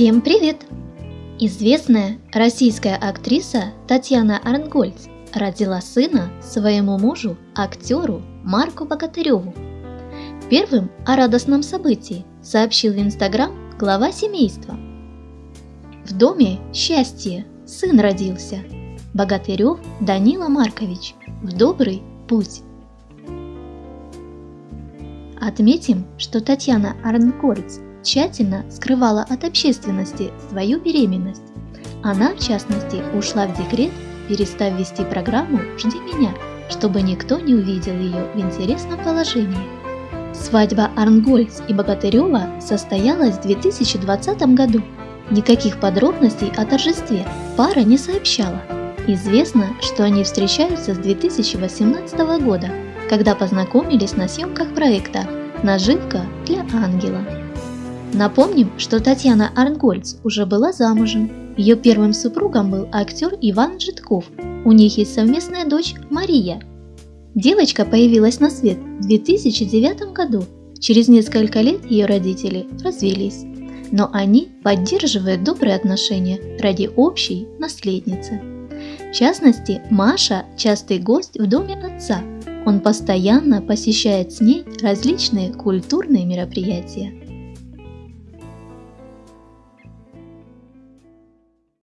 Всем привет! Известная российская актриса Татьяна Арнгольц родила сына своему мужу, актеру Марку Богатыреву. Первым о радостном событии сообщил в Инстаграм глава семейства. В доме счастье, сын родился. Богатырев Данила Маркович в добрый путь. Отметим, что Татьяна Арнгольц тщательно скрывала от общественности свою беременность. Она, в частности, ушла в декрет, перестав вести программу «Жди меня», чтобы никто не увидел ее в интересном положении. Свадьба Арнгольц и Богатырева состоялась в 2020 году. Никаких подробностей о торжестве пара не сообщала. Известно, что они встречаются с 2018 года, когда познакомились на съемках проекта «Наживка для ангела». Напомним, что Татьяна Арнгольц уже была замужем. Ее первым супругом был актер Иван Житков. У них есть совместная дочь Мария. Девочка появилась на свет в 2009 году. Через несколько лет ее родители развелись. Но они поддерживают добрые отношения ради общей наследницы. В частности, Маша – частый гость в доме отца. Он постоянно посещает с ней различные культурные мероприятия.